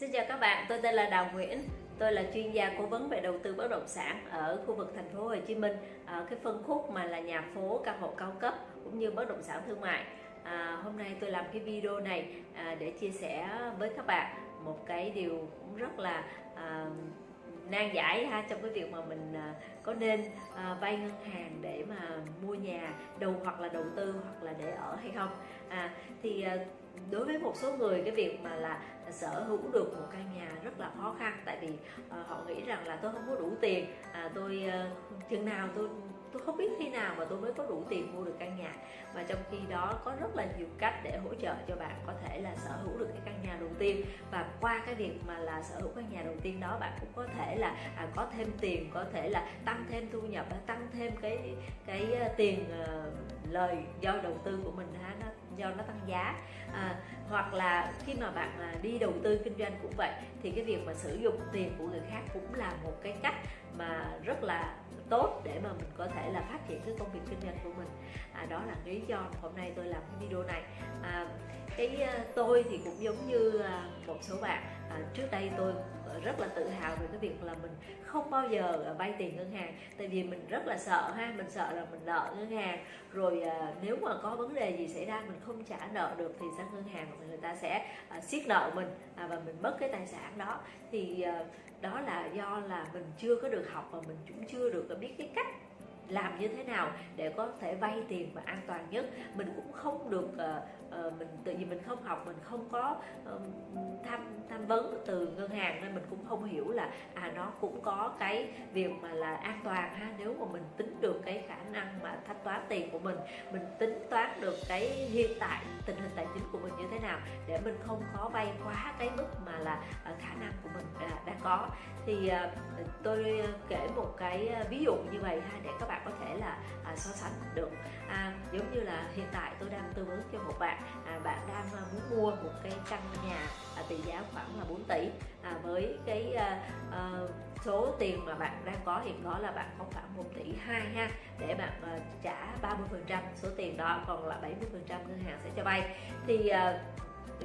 Xin chào các bạn, tôi tên là Đào Nguyễn. Tôi là chuyên gia cố vấn về đầu tư bất động sản ở khu vực thành phố Hồ Chí Minh, ở cái phân khúc mà là nhà phố, căn hộ cao cấp cũng như bất động sản thương mại. À, hôm nay tôi làm cái video này à, để chia sẻ với các bạn một cái điều cũng rất là à, nan giải ha trong cái việc mà mình à, có nên à, vay ngân hàng để mà mua nhà đầu hoặc là đầu tư hoặc là để ở hay không à, thì à, đối với một số người cái việc mà là sở hữu được một căn nhà rất là khó khăn tại vì uh, họ nghĩ rằng là tôi không có đủ tiền à, tôi uh, chừng nào tôi tôi không biết khi nào mà tôi mới có đủ tiền mua được căn nhà. Mà trong khi đó có rất là nhiều cách để hỗ trợ cho bạn có thể là sở hữu được cái căn nhà đầu tiên. Và qua cái việc mà là sở hữu căn nhà đầu tiên đó bạn cũng có thể là à, có thêm tiền có thể là tăng thêm thu nhập tăng thêm cái cái uh, tiền uh, lời do đầu tư của mình ha. Nó do nó tăng giá. À, hoặc là khi mà bạn à, đi đầu tư kinh doanh cũng vậy thì cái việc mà sử dụng tiền của người khác cũng là một cái cách mà rất là tốt để mà mình có thể là phát triển cái công việc kinh doanh của mình. À, đó là lý do hôm nay tôi làm cái video này. À, cái à, tôi thì cũng giống như à, số bạn. À, trước đây tôi rất là tự hào về cái việc là mình không bao giờ à, vay tiền ngân hàng tại vì mình rất là sợ ha mình sợ là mình nợ ngân hàng. Rồi à, nếu mà có vấn đề gì xảy ra mình không trả nợ được thì sang ngân hàng người ta sẽ à, siết nợ mình à, và mình mất cái tài sản đó. Thì à, đó là do là mình chưa có được học và mình cũng chưa được biết cái cách làm như thế nào để có thể vay tiền và an toàn nhất. Mình cũng không được uh, uh, mình tự vì mình không học mình không có ờ, tham tham vấn từ ngân hàng nên mình cũng không hiểu là à nó cũng có cái việc mà là an toàn ha. Nếu mà mình tính được cái khả năng mà thanh toán tiền của mình mình tính toán được cái hiện tại tình hình tài chính của mình như thế nào để mình không có vay quá cái mức mà là à, khả năng của mình đã có. Thì uh, tôi kể một cái à, ví dụ như vậy ha để các bạn có thể là uh, so sánh được. À, giống như là hiện tại tôi đang tư vấn cho một bạn à, bạn đang à, muốn mua một cái căn nhà à, tỷ giá khoảng là 4 tỷ. À, với cái à, à, số tiền mà bạn đang có hiện có là bạn có khoảng 1 tỷ 2 ha để bạn à, trả 30 phần trăm số tiền đó còn là 70 phần trăm ngân hàng sẽ cho vay. Thì à,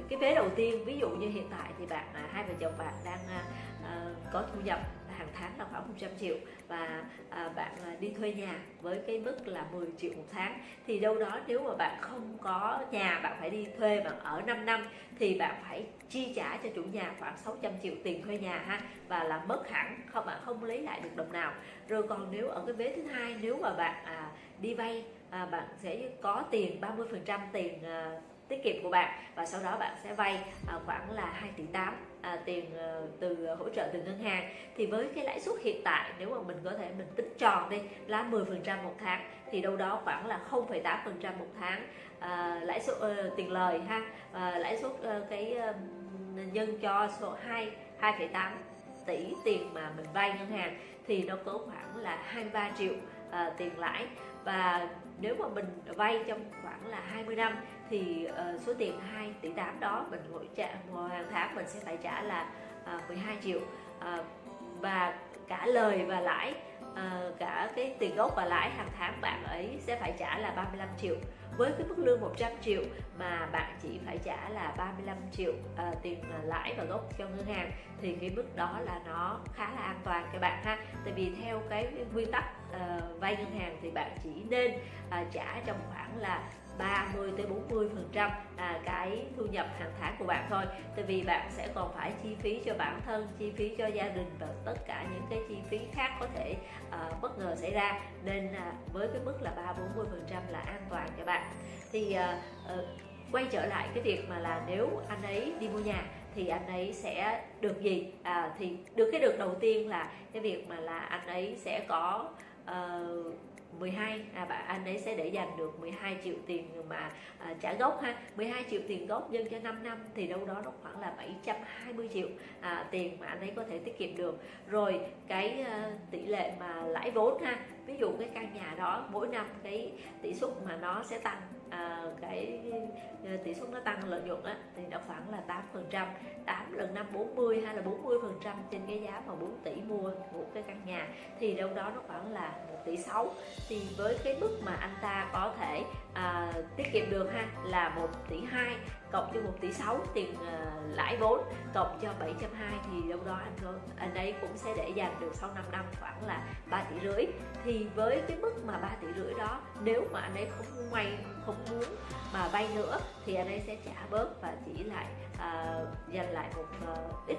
cái vế đầu tiên ví dụ như hiện tại thì bạn à, hai vợ chồng bạn đang à, à, có thu nhập hàng tháng là khoảng 100 triệu và à, bạn đi thuê nhà với cái mức là 10 triệu một tháng thì đâu đó nếu mà bạn không có nhà bạn phải đi thuê bạn ở 5 năm thì bạn phải chi trả cho chủ nhà khoảng 600 triệu tiền thuê nhà ha và là mất hẳn không bạn không lấy lại được đồng nào. Rồi còn nếu ở cái vế thứ hai nếu mà bạn à, đi vay à, bạn sẽ có tiền 30 phần trăm tiền à, tiết kiệm của bạn. Và sau đó bạn sẽ vay à, khoảng là 2 tỷ 8 à, tiền ờ, từ ờ, hỗ trợ từ ngân hàng. Thì với cái lãi suất hiện tại nếu mà mình có thể mình tính tròn đi là 10 phần trăm một tháng thì đâu đó khoảng là 0,8 phần trăm một tháng à, lãi suất uh, tiền lời ha. À, lãi suất uh, cái uh, nhân cho số 2 2,8 tỷ tiền mà mình vay ngân hàng thì nó có khoảng là 23 triệu à, tiền lãi. Và nếu mà mình vay trong khoảng là 20 năm thì uh, số tiền 2 tỷ 8 đó mình mỗi trả mỗi hàng tháng mình sẽ phải trả là ờ, uh, 12 triệu. Uh, và cả lời và lãi uh, cả cái tiền gốc và lãi hàng tháng bạn ấy sẽ phải trả là 35 triệu. Với cái mức lương 100 triệu mà bạn chỉ phải trả là 35 triệu uh, tiền lãi và gốc cho ngân hàng thì cái mức đó là nó khá là an toàn các bạn ha. Tại vì theo cái nguyên tắc uh, vay ngân hàng thì bạn chỉ nên uh, trả trong khoảng là 30 tới 40 phần trăm à, cái thu nhập hàng tháng của bạn thôi. Tại vì bạn sẽ còn phải chi phí cho bản thân chi phí cho gia đình và tất cả những cái chi phí khác có thể à, bất ngờ xảy ra. Nên à, với cái mức là 3 40 phần trăm là an toàn cho bạn. Thì à, à, quay trở lại cái việc mà là nếu anh ấy đi mua nhà thì anh ấy sẽ được gì? À, thì được cái được đầu tiên là cái việc mà là anh ấy sẽ có uh, 12 à, bạn anh ấy sẽ để dành được 12 triệu tiền mà à, trả gốc ha. 12 triệu tiền gốc nhân cho 5 năm thì đâu đó nó khoảng là 720 triệu à, tiền mà anh ấy có thể tiết kiệm được. Rồi cái à, tỷ lệ mà lãi vốn ha ví dụ cái căn nhà đó mỗi năm cái tỷ suất mà nó sẽ tăng à, cái à, tỷ suất nó tăng lợi nhuận á ở khoảng là 8 phần trăm 8 lần 5 40 hay là 40 phần trăm trên cái giá mà 4 tỷ mua một cái căn nhà, thì đâu đó nó khoảng là 1 tỷ 6 thì với cái mức mà anh ta có thể à, tiết kiệm được ha là 1 tỷ 2 cộng cho 1 tỷ 6 tiền à, lãi vốn cộng cho 720 thì đâu đó anh anh ấy cũng sẽ để dành được sau 5 năm khoảng là 3 tỷ rưỡi. Thì với cái mức mà 3 tỷ rưỡi đó nếu mà anh ấy không may không muốn mà vay nữa thì anh ấy sẽ trả bớt và chỉ lại à, dành lại một à, ít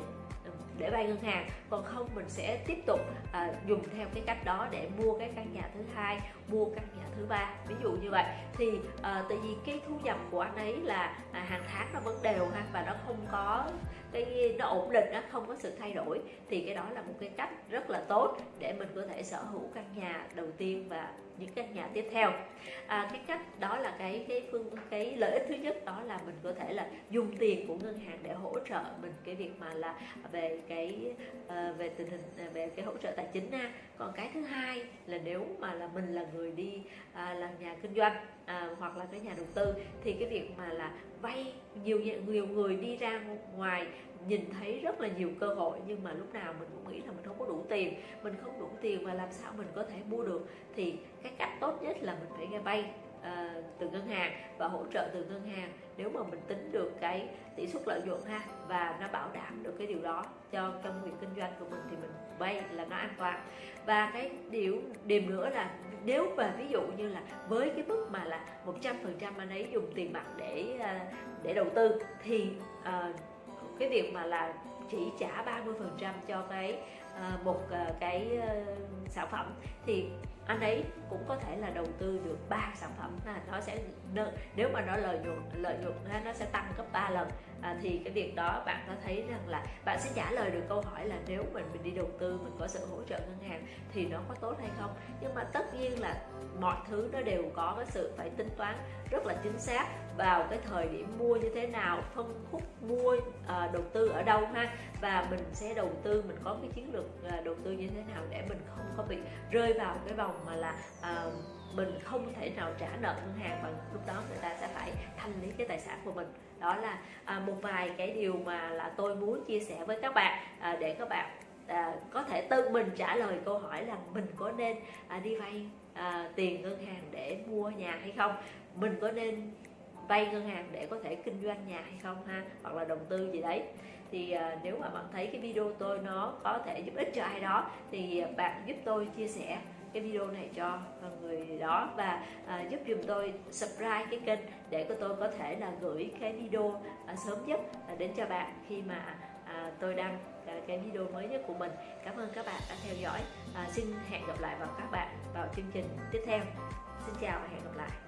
để vay ngân hàng. Còn không mình sẽ tiếp tục à, dùng theo cái cách đó để mua cái căn nhà thứ hai mua căn nhà thứ ba. Ví dụ như vậy. Thì à, tại vì cái thu nhập của anh ấy là à, hàng tháng nó vẫn đều ha và nó không có cái nó ổn định nó không có sự thay đổi thì cái đó là một cái cách rất là tốt để mình có thể sở hữu căn nhà đầu tiên và những căn nhà tiếp theo. À, cái cách đó là cái cái phương cái lợi ích thứ nhất đó là mình có thể là dùng tiền của ngân hàng để hỗ trợ mình cái việc mà là về cái uh, về tình hình à, về cái hỗ trợ tài chính ha còn cái thứ hai là nếu mà là mình là người đi à, uh, làm nhà kinh doanh uh, hoặc là cái nhà đầu tư thì cái việc mà là vay nhiều nhiều người đi ra ngoài nhìn thấy rất là nhiều cơ hội, nhưng mà lúc nào mình cũng nghĩ là mình không có đủ tiền, mình không đủ tiền và làm sao mình có thể mua được. Thì cái cách tốt nhất là mình phải nghe bay uh, từ ngân hàng và hỗ trợ từ ngân hàng. Nếu mà mình tính được cái tỷ suất lợi nhuận ha và nó bảo đảm được cái điều đó cho trong việc kinh doanh của mình thì mình vay là nó an toàn. Và cái điều điểm nữa là nếu mà ví dụ như là với cái mức mà là 100% anh ấy dùng tiền mặt để à, để đầu tư thì uh, cái việc mà là chỉ trả 30% cho cái uh, một uh, cái uh, sản phẩm thì anh ấy cũng có thể là đầu tư được ba sản phẩm. Là nó sẽ nếu mà nó lợi nhuận lợi nhuận nó sẽ tăng gấp 3 lần. À, thì cái việc đó bạn có thấy rằng là bạn sẽ trả lời được câu hỏi là nếu mình mình đi đầu tư mình có sự hỗ trợ ngân hàng thì nó có tốt hay không? Nhưng mà tất nhiên là mọi thứ nó đều có cái sự phải tính toán rất là chính xác vào cái thời điểm mua như thế nào phân khúc mua à, đầu tư ở đâu ha và mình sẽ đầu tư mình có cái chiến lược à, đầu tư như thế nào để mình không có bị rơi vào cái vòng mà là uh, mình không thể nào trả nợ ngân hàng và lúc đó người ta sẽ phải thanh lý cái tài sản của mình. Đó là à, một vài cái điều mà là tôi muốn chia sẻ với các bạn à, để các bạn à, có thể tự mình trả lời câu hỏi là mình có nên à, đi vay à, tiền ngân hàng để mua nhà hay không? Mình có nên vay ngân hàng để có thể kinh doanh nhà hay không ha? Hoặc là đầu tư gì đấy? Thì à, nếu mà bạn thấy cái video tôi nó có thể giúp ích cho ai đó thì bạn giúp tôi chia sẻ cái video này cho người đó và à, giúp dùm tôi subscribe cái kênh để của tôi có thể là gửi cái video à, sớm nhất à, đến cho bạn khi mà à, tôi đăng à, cái video mới nhất của mình. Cảm ơn các bạn đã theo dõi. À, xin hẹn gặp lại vào các bạn vào chương trình tiếp theo. Xin chào và hẹn gặp lại.